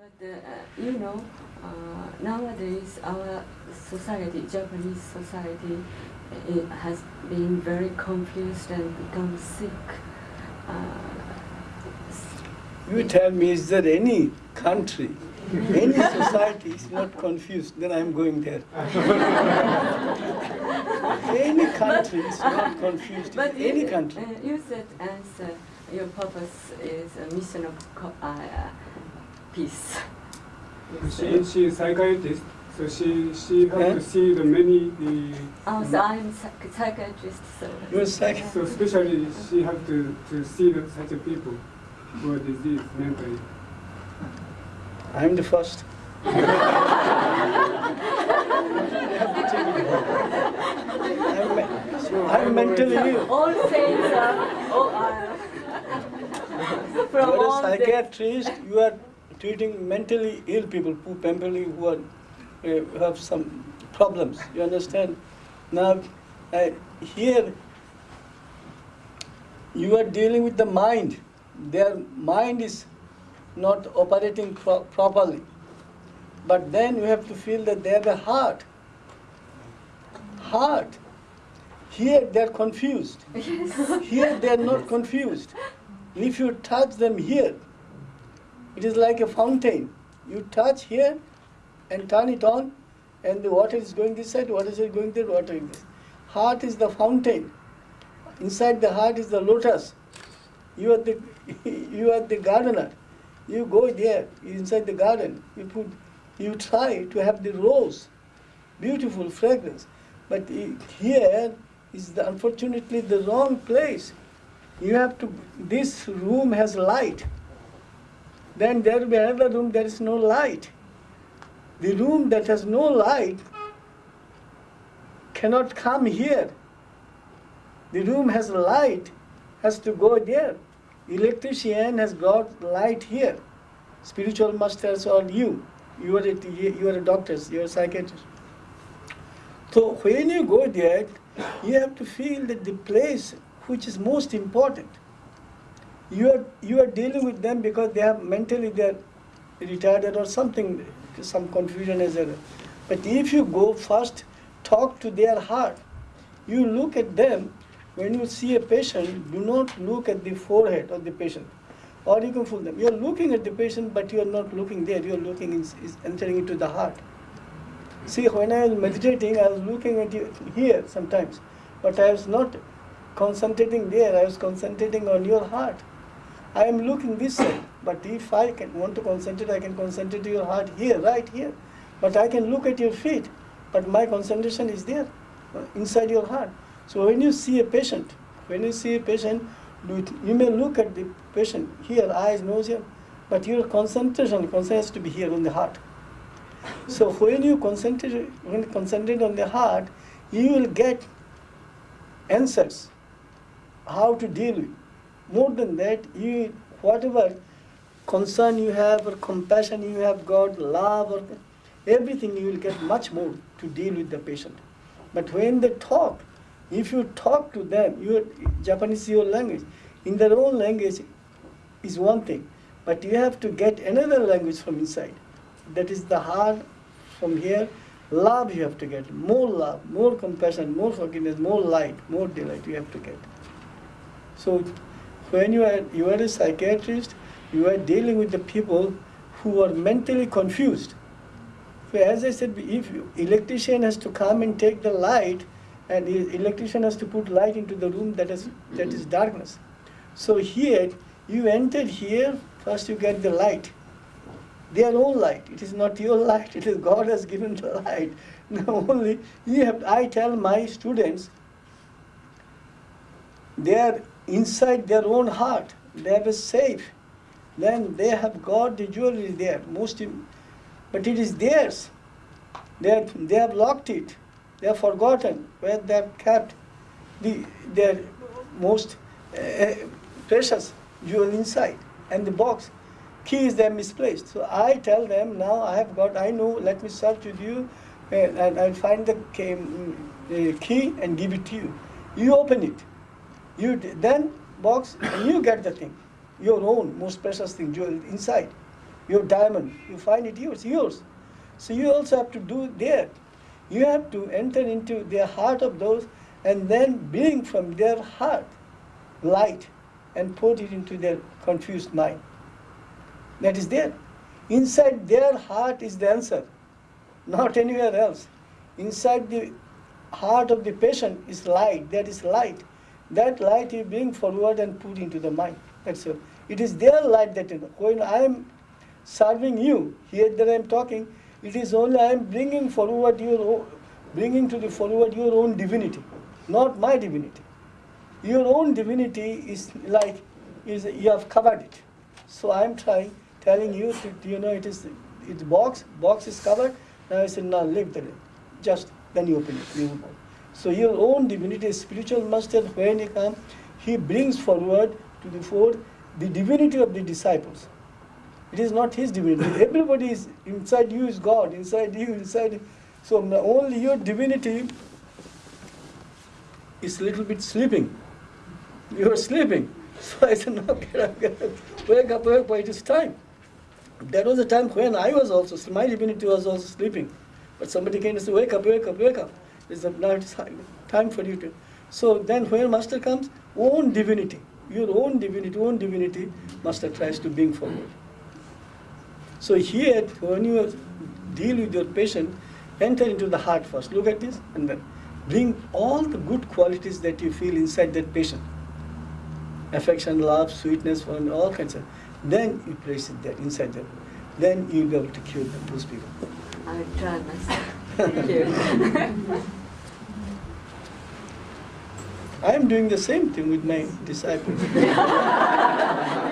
But uh, you know, uh, nowadays our society, Japanese society, it has been very confused and become sick. Uh, You tell me, is there any country, any society is not confused, then I'm going there. any country is not confused, but any you, country. Uh, you said as uh, your purpose is a mission of uh, peace. You She, she is psychiatrist, so she, she has Yeah. to see the many, the, Oh, so I'm psych- psychiatrist, so. You're psych- so especially she has to, to see the, such a people who are diseased mentally. I'm the first. I'm, me- I'm mentally ill. All saints are, oh, are from You're a all the, psychiatrist, you are treating mentally ill people, who mentally who are, uh, have some problems. You understand? Now, uh, here, you are dealing with the mind. Their mind is not operating pro- properly. But then you have to feel that they have a heart. Heart. Here they are confused. Yes. Here they are not confused. If you touch them here, it is like a fountain. You touch here and turn it on, and the water is going this side, water is going there, water is this. Heart is the fountain. Inside the heart is the lotus. You are the you are the gardener. You go there inside the garden. You put you try to have the rose, beautiful fragrance, but here is the, unfortunately the wrong place. You have to. This room has light. Then there will be another room. There is no light. The room that has no light cannot come here. The room has light, has to go there. Electrician has got light here. Spiritual masters or you, you are a, you are a doctor, you are a psychiatrist. So when you go there, you have to feel that the place which is most important. You are you are dealing with them because they have mentally they are retarded or something, some confusion is there. But if you go first, talk to their heart. You look at them when you see a patient. Do not look at the forehead of the patient, or you can fool them. You are looking at the patient, but you are not looking there. You are looking in, is entering into the heart. See, when I was meditating, I was looking at you here sometimes, but I was not concentrating there. I was concentrating on your heart. I am looking this side, but if I can want to concentrate, I can concentrate your heart here, right here. But I can look at your feet, but my concentration is there, uh, inside your heart. So when you see a patient, when you see a patient, you may look at the patient here, eyes, nose, here, but your concentration, concentration has to be here on the heart. So when you concentrate, when you concentrate on the heart, you will get answers how to deal with. More than that, you whatever concern you have or compassion you have got, love or everything, you will get much more to deal with the patient. But when they talk, if you talk to them, your Japanese your language. In their own language is one thing, but you have to get another language from inside. That is the heart from here. Love you have to get, more love, more compassion, more forgiveness, more light, more delight you have to get. So when you are you are a psychiatrist, you are dealing with the people who are mentally confused. So as I said, if you, electrician has to come and take the light, and the electrician has to put light into the room that is that is mm-hmm. darkness. So here you entered here, first you get the light. Their own light. It is not your light, it is God has given the light. Now only you have I tell my students they are inside their own heart. They have a safe. Then they have got the jewelry there, most, but it is theirs. They, are, they have locked it. They have forgotten where they have kept the, their most uh, precious jewel inside and the box. Key is there misplaced. So I tell them now I have got, I know, let me search with you uh, and I'll find the key and give it to you. You open it. You then box and you get the thing, your own most precious thing, jewel inside. Your diamond, you find it yours, yours. So you also have to do that. You have to enter into the heart of those and then bring from their heart light and put it into their confused mind. That is there. Inside their heart is the answer, not anywhere else. Inside the heart of the patient is light, that is light. That light you bring forward and put into the mind. That's all. It is their light that when I am serving you, here that I am talking, it is only I am bringing forward your bringing to the forward your own divinity, not my divinity. Your own divinity is like is you have covered it. So I am trying telling you to you know it is it's box box is covered. Now I said now leave the just then you open it. You so your own divinity, spiritual master, when he comes, he brings forward to the fore the divinity of the disciples. It is not his divinity. Everybody is inside you is God, inside you, inside. So only your divinity is a little bit sleeping. You are sleeping. So I said, no, get up, get up. Wake up, wake up, it is time. That was the time when I was also, my divinity was also sleeping. But somebody came and said, wake up, wake up, wake up. It's now it's time for you to. So then when master comes, own divinity, your own divinity, own divinity, master tries to bring forward. So here, when you deal with your patient, enter into the heart first. Look at this, and then bring all the good qualities that you feel inside that patient. Affection, love, sweetness, and all kinds of. Then you place it there, inside them. Then you'll be able to cure them, those people. I try myself. Thank you. I am doing the same thing with my disciples.